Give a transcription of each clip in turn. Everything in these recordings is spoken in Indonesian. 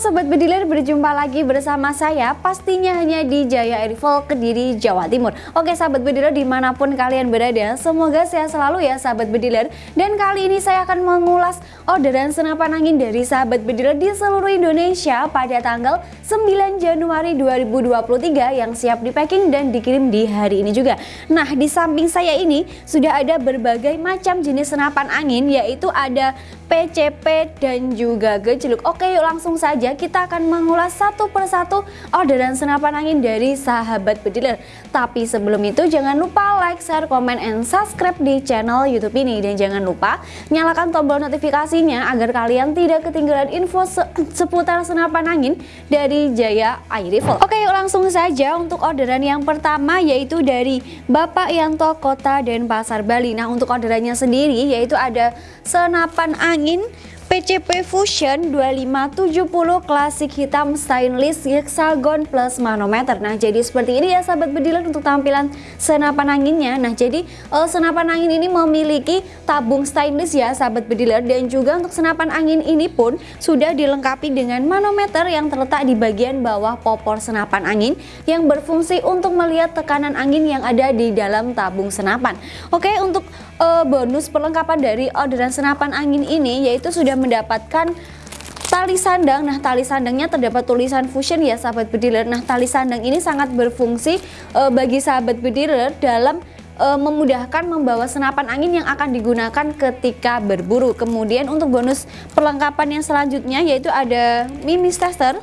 Sobat Bediler berjumpa lagi bersama saya pastinya hanya di Jaya Airfall Kediri Jawa Timur. Oke sahabat Bediler di mana pun kalian berada semoga sehat selalu ya sahabat Bediler Dan kali ini saya akan mengulas orderan senapan angin dari sahabat Bediler di seluruh Indonesia pada tanggal 9 Januari 2023 yang siap di packing dan dikirim di hari ini juga. Nah di samping saya ini sudah ada berbagai macam jenis senapan angin yaitu ada PCP dan juga gejluk. Oke yuk langsung saja kita akan mengulas satu persatu orderan senapan angin dari sahabat bediler. Tapi sebelum itu jangan lupa like, share, komen, and subscribe di channel youtube ini. Dan jangan lupa nyalakan tombol notifikasinya agar kalian tidak ketinggalan info se seputar senapan angin dari Jaya Air Oke langsung saja untuk orderan yang pertama yaitu dari Bapak Yanto Kota dan Pasar Bali. Nah untuk orderannya sendiri yaitu ada senapan angin PCP Fusion 2570 klasik hitam stainless hexagon plus manometer. Nah jadi seperti ini ya sahabat bediler untuk tampilan senapan anginnya. Nah jadi uh, senapan angin ini memiliki tabung stainless ya sahabat bediler Dan juga untuk senapan angin ini pun sudah dilengkapi dengan manometer yang terletak di bagian bawah popor senapan angin Yang berfungsi untuk melihat tekanan angin yang ada di dalam tabung senapan. Oke untuk uh, bonus perlengkapan dari orderan senapan angin ini yaitu sudah mendapatkan tali sandang. Nah tali sandangnya terdapat tulisan fusion ya sahabat bediler nah tali sandang ini sangat berfungsi e, bagi sahabat bediler dalam e, memudahkan membawa senapan angin yang akan digunakan ketika berburu. Kemudian untuk bonus perlengkapan yang selanjutnya yaitu ada mimis tester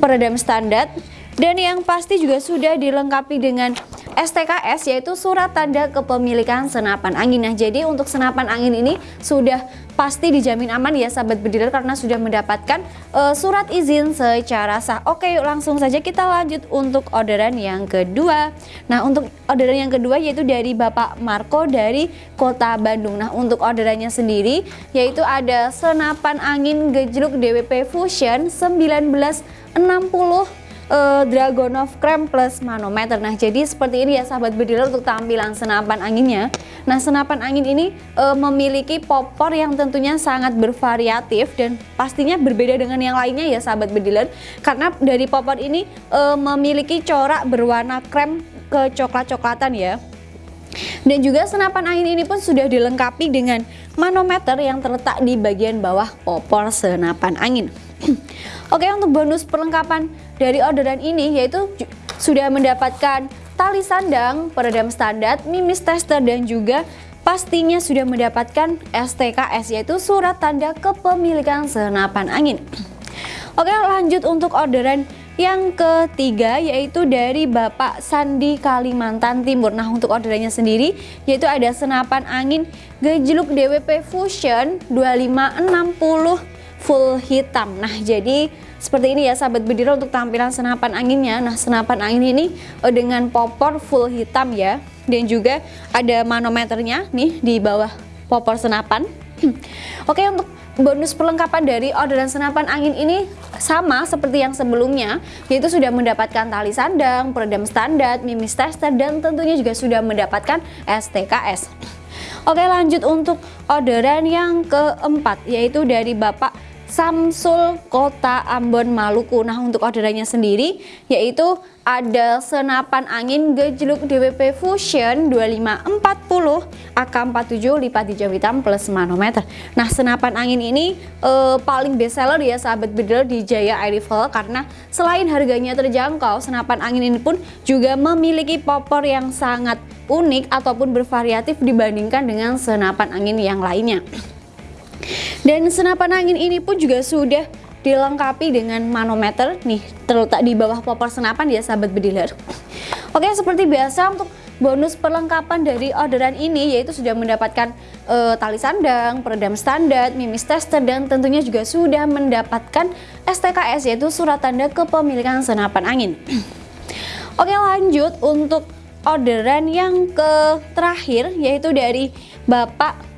peredam standar dan yang pasti juga sudah dilengkapi dengan STKS yaitu surat tanda kepemilikan senapan angin. Nah, jadi untuk senapan angin ini sudah pasti dijamin aman ya sahabat bediler karena sudah mendapatkan uh, surat izin secara sah. Oke, yuk langsung saja kita lanjut untuk orderan yang kedua. Nah, untuk orderan yang kedua yaitu dari Bapak Marco dari Kota Bandung. Nah, untuk orderannya sendiri yaitu ada senapan angin gejluk DWP Fusion 1960 uh, Dragonov Krem plus manometer. Nah jadi seperti ini ya sahabat bediler untuk tampilan senapan anginnya. Nah senapan angin ini uh, memiliki popor yang tentunya sangat bervariatif dan pastinya berbeda dengan yang lainnya ya sahabat bediler Karena dari popor ini uh, memiliki corak berwarna krem kecoklat-coklatan ya. Dan juga senapan angin ini pun sudah dilengkapi dengan manometer yang terletak di bagian bawah popor senapan angin Oke untuk bonus perlengkapan dari orderan ini yaitu sudah mendapatkan tali sandang, peredam standar, mimis tester dan juga pastinya sudah mendapatkan STKS yaitu surat tanda kepemilikan senapan angin. Oke lanjut untuk orderan yang ketiga yaitu dari Bapak Sandi Kalimantan Timur Nah untuk orderannya sendiri yaitu ada senapan angin gejluk DWP Fusion 2560 full hitam. Nah jadi seperti ini ya sahabat bedira untuk tampilan senapan anginnya. Nah senapan angin ini uh, dengan popor full hitam ya. Dan juga ada manometernya nih di bawah popor senapan. Oke untuk bonus perlengkapan dari orderan senapan angin ini sama seperti yang sebelumnya yaitu sudah mendapatkan tali sandang, peredam standar, mimis tester dan tentunya juga sudah mendapatkan STKS Oke lanjut untuk orderan yang keempat yaitu dari Bapak Samsul Kota Ambon Maluku. Nah untuk orderannya sendiri yaitu ada senapan angin gejluk DWP Fusion 2540 AK47 lipat hijau hitam plus manometer. Nah senapan angin ini eh, paling best seller ya sahabat bedel di Jaya Air Rifle karena selain harganya terjangkau senapan angin ini pun juga memiliki popor yang sangat unik ataupun bervariatif dibandingkan dengan senapan angin yang lainnya. Dan senapan angin ini pun juga sudah dilengkapi dengan manometer nih terletak di bawah popor senapan ya sahabat bediler. Oke seperti biasa untuk bonus perlengkapan dari orderan ini yaitu sudah mendapatkan e, tali sandang, peredam standar, mimis tester dan tentunya juga sudah mendapatkan STKS yaitu surat tanda kepemilikan senapan angin. Oke lanjut untuk orderan yang ke terakhir yaitu dari Bapak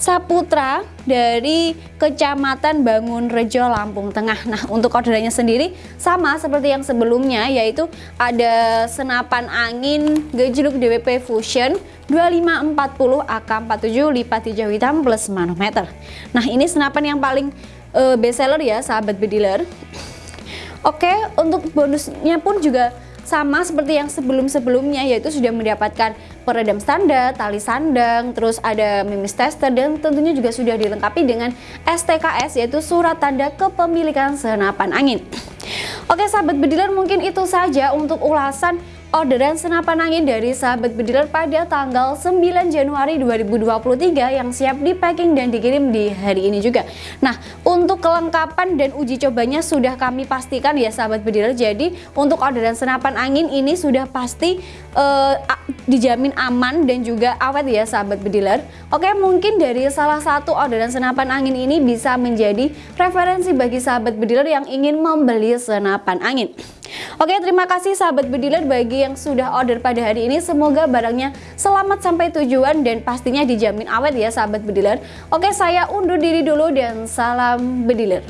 Saputra dari Kecamatan Bangun Rejo Lampung Tengah. Nah, untuk orderannya sendiri sama seperti yang sebelumnya yaitu ada senapan angin gejluk DWP Fusion 2540 AK47 lipat hijau hitam plus manometer. Nah, ini senapan yang paling uh, best seller ya sahabat bediler Oke untuk bonusnya pun juga sama seperti yang sebelum-sebelumnya yaitu sudah mendapatkan peredam standar, tali sandang, terus ada mimis tester dan tentunya juga sudah dilengkapi dengan STKS yaitu surat tanda kepemilikan senapan angin. Oke sahabat bediler mungkin itu saja untuk ulasan orderan senapan angin dari sahabat bediler pada tanggal 9 Januari 2023 yang siap di packing dan dikirim di hari ini juga. Nah, untuk kelengkapan dan uji cobanya sudah kami pastikan ya sahabat bediler. Jadi, untuk orderan senapan angin ini sudah pasti uh, dijamin aman dan juga awet ya sahabat bediler. Oke, mungkin dari salah satu orderan senapan angin ini bisa menjadi referensi bagi sahabat bediler yang ingin membeli senapan angin. Oke terima kasih sahabat bediler bagi yang sudah order pada hari ini Semoga barangnya selamat sampai tujuan dan pastinya dijamin awet ya sahabat bediler Oke saya undur diri dulu dan salam bediler